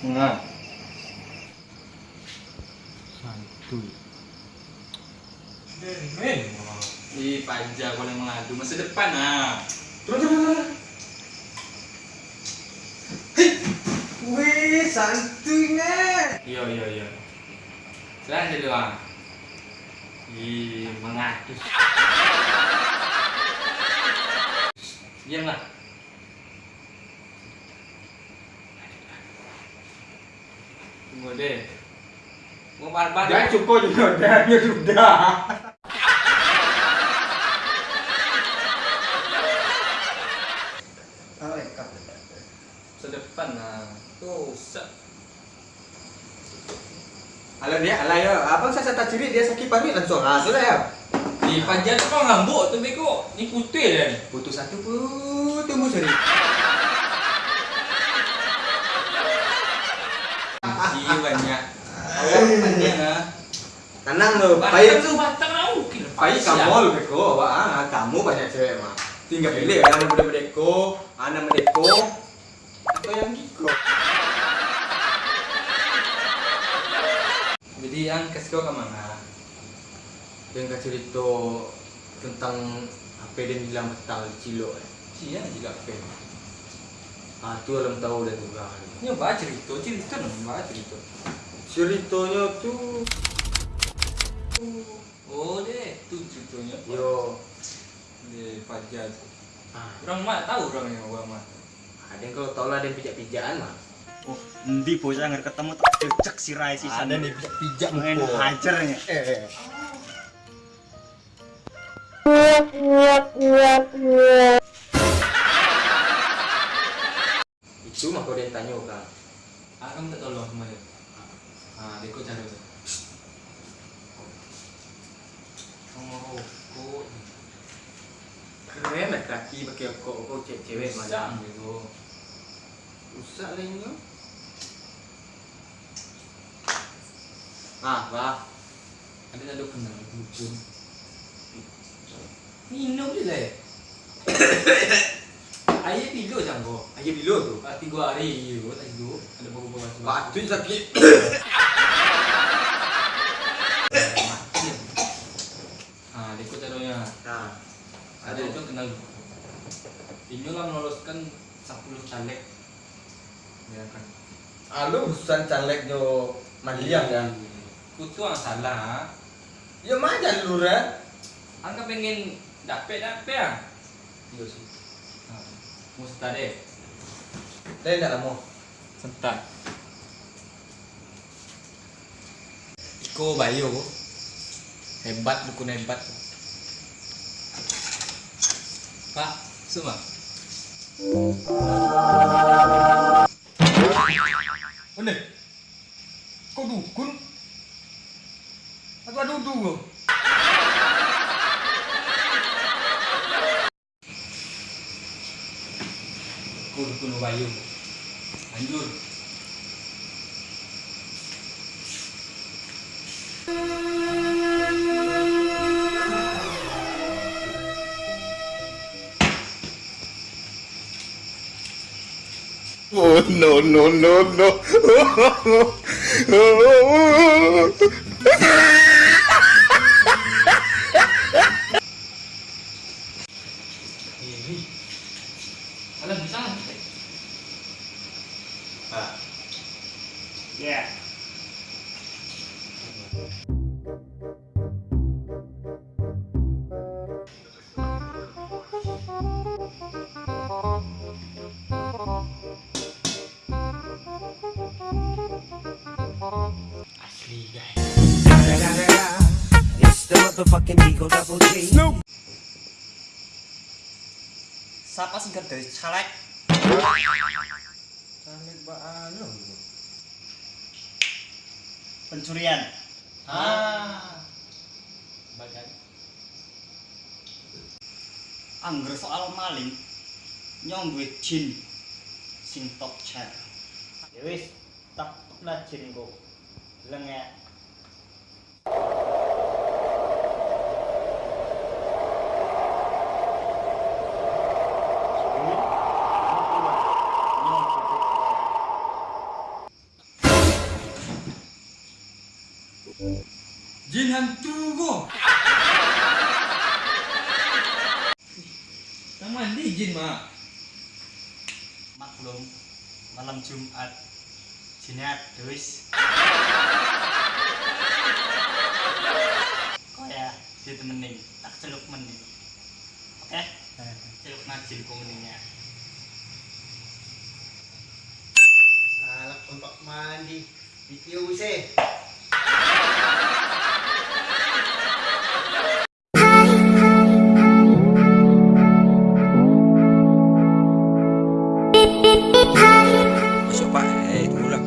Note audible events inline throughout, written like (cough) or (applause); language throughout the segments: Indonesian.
Enggak. Santuy. Men. Ih, panja boleh mengadu masa depan ah. Turun, turun, turun. Wih, santuy nih. Iya, iya, iya. Serang jadi ah. Ih, mengadu. Diamlah. Mau barbar Ya cukup juga udah, ya sudah. sedepan nah. Tuh. Alah dia, alah ya. Abang saya tak ciri dia sakit pamit langsung. Ah, sudah ya. Di panja tu kau ngambuk tu beko. Ni putih dah. ni. Butuh satu pun tunggu sini. Banyak. Banyak ah. Tenang lo, baik. tu batang lah. Baik kamu lebih ko, awak ah, kamu banyak cewek mah. Tinggal pilih anak muda merdeko, anak merdeko, atau yang giko. Jadi yang kasih kau ke mana? Dia nggak cerita tentang apa dia bilang di Cilo. Eh. Cia juga apa? Ah, tu orang tahu dan juga. Ni baca cerita, cerita nak baca cerita. Ceritanya tu, Oh deh, tu ceritanya. yo, Di panja tu. ah, Orang mak tahu orang yang orang mak. ada yang kalau tahu lah dia pijak-pijakan mah. Oh, endi bocah ngar ketemu tak cecek si Rai si Ada nih pijak-pijak main muka. hajarnya. Eh, itu mah kau dia tanya kan. Ah, kamu tak tolong sama dia. Ah, dia kau cara tu. Kamu rokok. Keren lah kaki pakai kok kok cewek cewek Usang mana. gitu. Rusak lainnya. Ah, wah. Ada tak ada kenal bujung. Minum je lah. eh. Ayah tidur macam kau. Ayo bilo tu. Ah, tiga hari you tak tidur. Ada beberapa macam. Batu sakit. (coughs) (coughs) (coughs) Mati. Ah, dia kau caranya. Nah, Ada itu kenal. Ini lah meloloskan 10 caleg. Ya kan. Alu urusan caleg jo Madiang kan. Kutu yang salah. Ya mana lurah? Angka pengen dapet dapet ah. Iya sih. Deh. Dia nak lama. Sentak. Iko Bayu. Hebat dukun hebat. Tá? Isso lá. Olha. Quando, quando? Agora não duo. Quando, quando vai eu? Anjur. No no no! (laughs) the motherfucking Eagle Double G. Siapa sih dari caleg? Caleg ba anu? Pencurian. Ah. Bagan. Angger soal maling nyong duwe jin sing top chair. Ya wis, tak lah jin kok. Lengek. yang mandi izin mak. Maklum malam Jumat. Jinnya dus kok ya ditemenin. Tak celup menin oke? Okay? celup najin ku meningnya untuk mandi. Dikiusi Masuk pak, eh tunggu lah.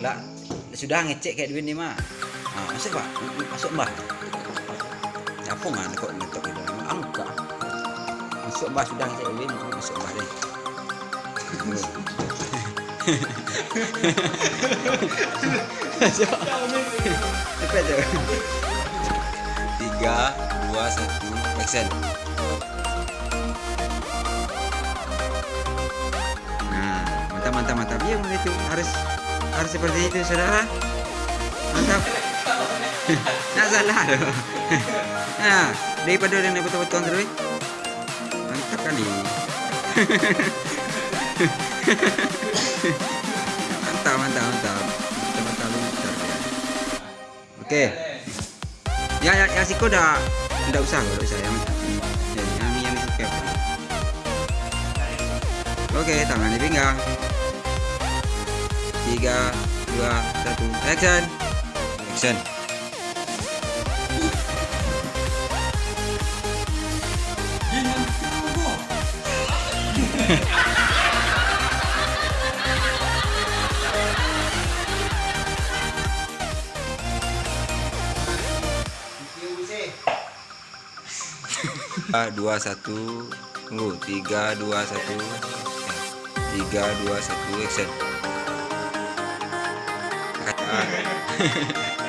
Lah, sudah ngecek kayak duit ni mah. Ah, masuk pak, masuk mbah. Apa ngan kok ngetok itu? Angka. Masuk mbah sudah ngecek duit, masuk mbah deh. Cepat tu. Tiga, dua, satu, action. Benar itu harus harus seperti itu saudara. Mantap. (laughs) Nak salah loh. (laughs) Nah, daripada orang nak betul-betul terus. Mantap kali. (laughs) mantap mantap mantap. Mantap mantap mantap. Oke. Ya ya yang siko dah tidak usah, tidak usah yang yang yang yang siko. Oke, tangan di pinggang. Tiga, dua, satu, action. Action. Tiga, (laughs) dua, satu. Tunggu. Tiga, dua, satu. Eh, Tiga, dua, satu, action. Yeah. (laughs)